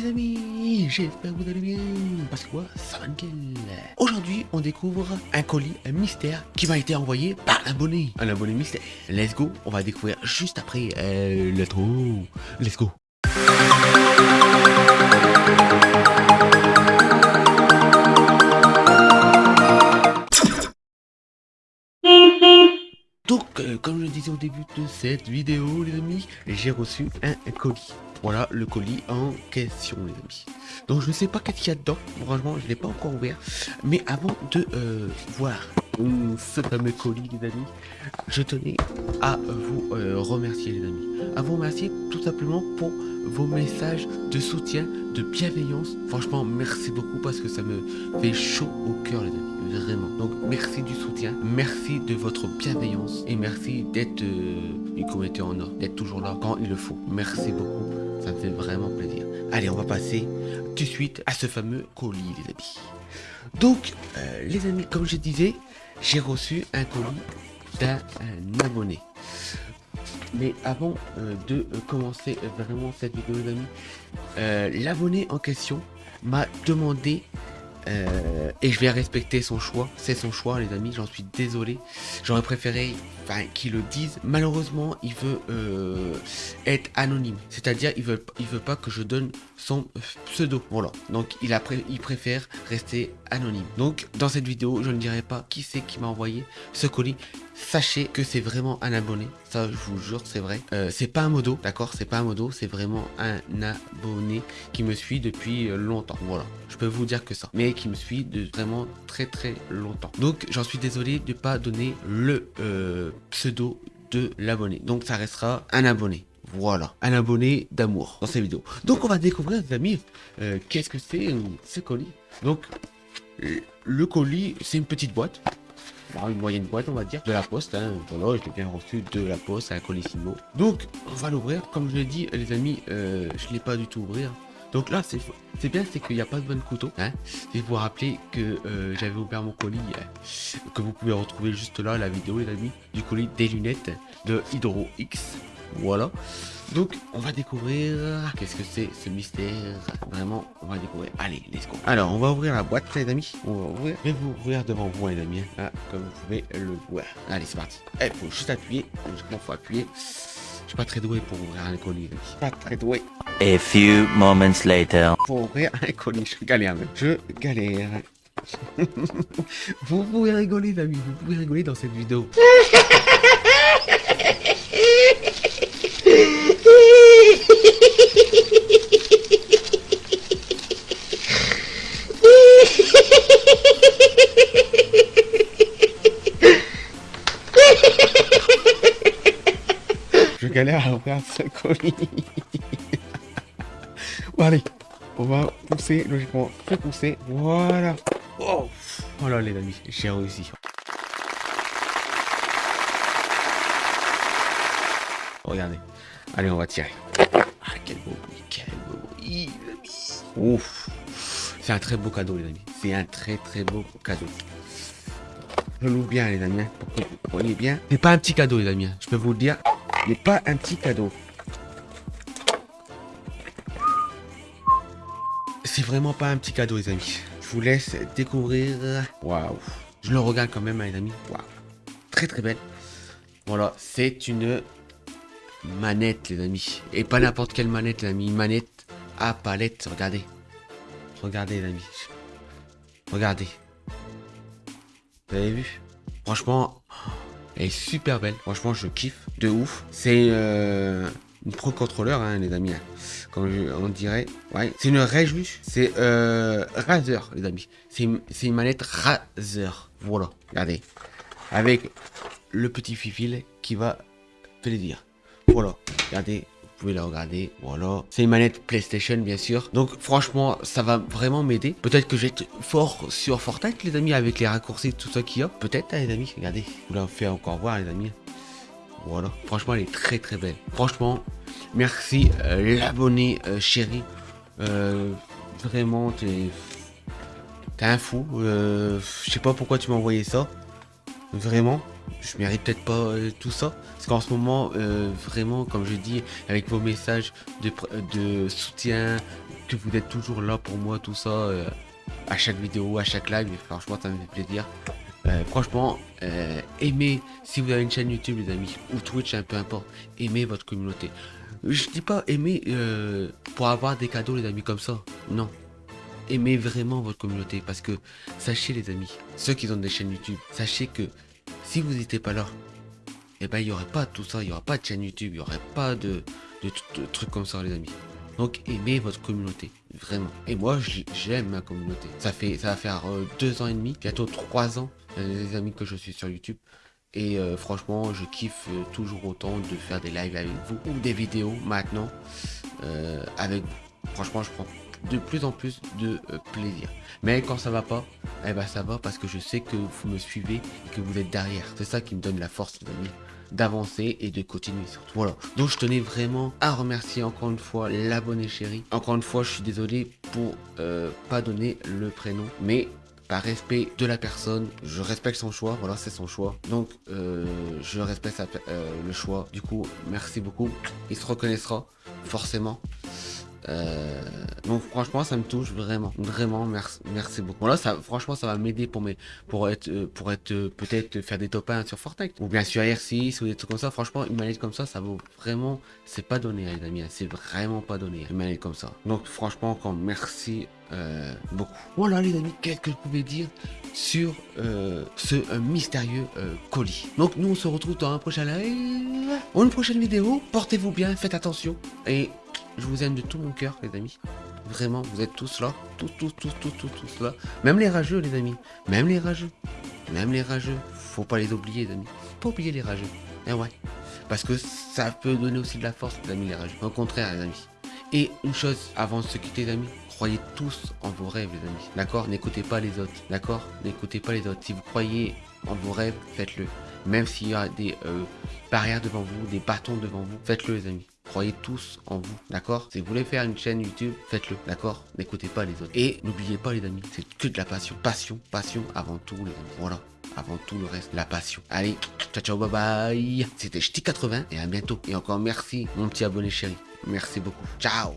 les amis, j'espère que vous allez bien, parce que quoi, ça va nickel. Aujourd'hui, on découvre un colis, un mystère, qui m'a été envoyé par un abonné. Un abonné mystère. Let's go, on va découvrir juste après euh, le trou. Let's go. Donc, euh, comme je le disais au début de cette vidéo, les amis, j'ai reçu un, colis. Voilà le colis en question, les amis. Donc, je ne sais pas qu'est-ce qu'il y a dedans. Franchement, je ne l'ai pas encore ouvert. Mais avant de euh, voir ce fameux colis, les amis, je tenais à vous euh, remercier, les amis. À vous remercier tout simplement pour vos messages de soutien, de bienveillance. Franchement, merci beaucoup parce que ça me fait chaud au cœur, les amis vraiment. Donc merci du soutien, merci de votre bienveillance et merci d'être euh, communauté en or, d'être toujours là quand il le faut. Merci beaucoup, ça me fait vraiment plaisir. Allez, on va passer tout de suite à ce fameux colis, les amis. Donc, euh, les amis, comme je disais, j'ai reçu un colis d'un abonné. Mais avant euh, de commencer vraiment cette vidéo, les amis, l'abonné en question m'a demandé euh, et je vais respecter son choix. C'est son choix, les amis. J'en suis désolé. J'aurais préféré qu'il le dise. Malheureusement, il veut euh, être anonyme. C'est-à-dire, il veut, veut pas que je donne son pseudo. Voilà. Donc, il préfère rester anonyme. Donc, dans cette vidéo, je ne dirai pas qui c'est qui m'a envoyé ce colis. Sachez que c'est vraiment un abonné. Ça, je vous jure, c'est vrai. Euh, c'est pas un modo, d'accord? C'est pas un modo. C'est vraiment un abonné qui me suit depuis longtemps. Voilà. Je peux vous dire que ça. Mais qui me suit de vraiment très très longtemps. Donc, j'en suis désolé de pas donner le euh, pseudo de l'abonné. Donc, ça restera un abonné. Voilà, un abonné d'amour dans ces vidéos. Donc on va découvrir, les amis, euh, qu'est-ce que c'est ce colis. Donc, le colis, c'est une petite boîte une moyenne boîte, on va dire, de la poste. Hein. Voilà, je l'ai bien reçu de la poste à colissimo. Donc, on va l'ouvrir. Comme je l'ai dit, les amis, euh, je ne l'ai pas du tout ouvert. Donc là, c'est bien, c'est qu'il n'y a pas de bon couteau. Hein. Et vous rappeler que euh, j'avais ouvert mon colis, euh, que vous pouvez retrouver juste là, la vidéo, les amis, du colis des lunettes de Hydro X. Voilà. Donc, on va découvrir qu'est-ce que c'est ce mystère? Vraiment, on va découvrir. Allez, let's go. Alors, on va ouvrir la boîte, les amis. On va ouvrir. Je vais vous ouvrir devant vous, les amis. Hein, comme vous pouvez le voir. Allez, c'est parti. Il eh, faut juste appuyer. Il faut appuyer. Je suis pas très doué pour ouvrir un colis. Je suis pas très doué. A few moments later. Pour ouvrir un colis, je galère même. Je galère. vous pouvez rigoler, les amis. Vous pouvez rigoler dans cette vidéo. Je galère à ouvrir ce colis. bon, allez, on va pousser logiquement. Faut pousser. Voilà. Oh, voilà les amis, j'ai réussi. Regardez. Allez, on va tirer. Quel beau bruit, quel beau bruit, Ouf. C'est un très beau cadeau, les amis. C'est un très très beau cadeau. Je l'ouvre bien, les amis, hein, pour que vous bien. C'est pas un petit cadeau, les amis. Hein. Je peux vous le dire. n'est pas un petit cadeau. C'est vraiment pas un petit cadeau, les amis. Je vous laisse découvrir. Waouh. Je le regarde quand même, hein, les amis. Waouh. Très très belle. Voilà, c'est une manette, les amis. Et pas n'importe quelle manette, les amis. Manette à palette. Regardez. Regardez, les amis. Regardez. Vous avez vu? Franchement, elle est super belle. Franchement, je kiffe de ouf. C'est euh, une Pro Controller, hein, les amis. Hein. Comme on dirait. Ouais. C'est une Reju. C'est euh, Razer, les amis. C'est une, manette Razer. Voilà. Regardez. Avec le petit fil qui va plaisir. Voilà. Regardez, vous pouvez la regarder, voilà. C'est une manette PlayStation, bien sûr. Donc, franchement, ça va vraiment m'aider. Peut-être que je vais être fort sur Fortnite, les amis, avec les raccourcis, tout ça qu'il y a. Peut-être, hein, les amis, regardez. Je vous la fais encore voir, les amis. Voilà. Franchement, elle est très, très belle. Franchement, merci, euh, l'abonné euh, chéri. Euh, vraiment, t'es... T'es un fou. je sais pas pourquoi tu m'as envoyé ça. Vraiment. Je mérite peut-être pas euh, tout ça. Parce qu'en ce moment, euh, vraiment, comme je dis, avec vos messages de, soutien, que vous êtes toujours là pour moi, tout ça, euh, à chaque vidéo, à chaque live, franchement, ça me fait plaisir. franchement, aimez, si vous avez une chaîne YouTube, les amis, ou Twitch, un peu importe, aimez votre communauté. Je dis pas aimer pour avoir des cadeaux, les amis, comme ça. Non. Aimez vraiment votre communauté parce que sachez les amis, ceux qui ont des chaînes YouTube, sachez que si vous n'étiez pas là, eh ben il n'y aurait pas tout ça, il n'y aurait pas de chaîne YouTube, il n'y aurait pas de, trucs comme ça les amis. Donc aimez votre communauté, vraiment. Et moi j'aime ma communauté. Ça fait ça va faire euh, deux ans et demi, bientôt trois ans, les amis que je suis sur YouTube. Et euh, franchement, je kiffe euh, toujours autant de faire des lives avec vous ou des vidéos maintenant avec vous. Franchement, je prends de plus en plus de euh, plaisir. Mais quand ça va pas, eh ben ça va parce que je sais que vous me suivez et que vous êtes derrière. C'est ça qui me donne la force d'avancer et de continuer surtout. Voilà. Donc je tenais vraiment à remercier encore une fois l'abonné chéri. Encore une fois, je suis désolé pour euh, pas donner le prénom, mais par respect de la personne, je respecte son choix, voilà, c'est son choix. Donc, euh, je respecte le choix. Du coup, merci beaucoup. Il se reconnaîtra, forcément. Euh, donc franchement ça me touche vraiment, vraiment merci, merci beaucoup. là ça, franchement ça va m'aider pour mes, pour être, euh, pour être euh, peut-être faire des top 1 sur Fortnite ou bien sur R6 ou des trucs comme ça. Franchement une manette comme ça ça vaut vraiment, c'est pas donné les amis, hein. c'est vraiment pas donné une manette comme ça. Donc franchement encore merci beaucoup. Voilà les amis, qu'est-ce que je pouvais dire sur ce mystérieux colis. Donc nous on se retrouve dans un prochain live, ou une prochaine vidéo. Portez-vous bien, faites attention et je vous aime de tout mon cœur, les amis. Vraiment, vous êtes tous là. Tous, tous, tous, tous, tous, tous là. Même les rageux, les amis. Même les rageux. Même les rageux. Faut pas les oublier, les amis. Faut pas oublier les rageux. Eh ouais. Parce que ça peut donner aussi de la force, les amis, les rageux. Au contraire, les amis. Et une chose, avant de se quitter, les amis, croyez tous en vos rêves, les amis. D'accord? N'écoutez pas les autres. D'accord? N'écoutez pas les autres. Si vous croyez en vos rêves, faites-le. Même s'il y a des euh, barrières devant vous, des bâtons devant vous, faites-le, les amis. Croyez tous en vous, d'accord? Si vous voulez faire une chaîne YouTube, faites-le, d'accord? N'écoutez pas les autres. Et n'oubliez pas les amis, c'est que de la passion. Passion, passion avant tout les amis. Voilà, avant tout le reste, la passion. Allez, ciao ciao, bye bye C'était Ch'ti80 et à bientôt. Et encore merci mon petit abonné chéri. Merci beaucoup. Ciao